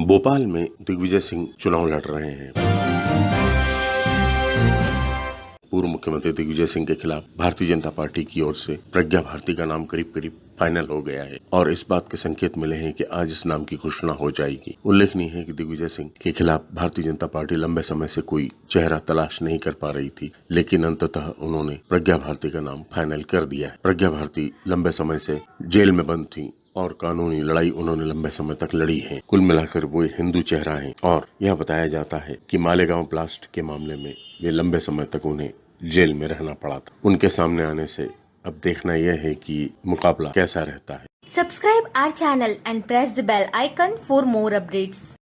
भोपाल में दिग्विजय सिंह चुनाव लड़ रहे हैं। पूर्व मुख्यमंत्री दिग्विजय सिंह के खिलाफ भारतीय जनता पार्टी की ओर से प्रज्ञा भारती का नाम करीब करीब फाइनल हो गया है। और इस बात के संकेत मिले हैं कि आज इस नाम की घोषणा हो जाएगी। उल्लेखनीय है कि दिग्विजय सिंह के खिलाफ भारतीय जनता पार्टी लंबे समय से कोई चेहरा तलाश नहीं कर पा रही थी, लेकिन अंततः उन्होंने प्रज्ञा भारती का नाम फाइनल कर दिया है। प्रज्ञा भारती लंबे समय से जेल में बंद थी और कानूनी लड़ाई उन्होंने लंबे समय तक लड़ी है। कुल मिलाकर वो हिंदू चेहरा है और यह बताया जाता है कि मालेगांव ब्लास्ट के मामले में वे लंबे समय तक उन्हें जेल में रहना पड़ा था। उनके सामने आने से अब देखना यह है कि मुकाबला कैसा रहता है। Subscribe our channel and press the bell icon for more updates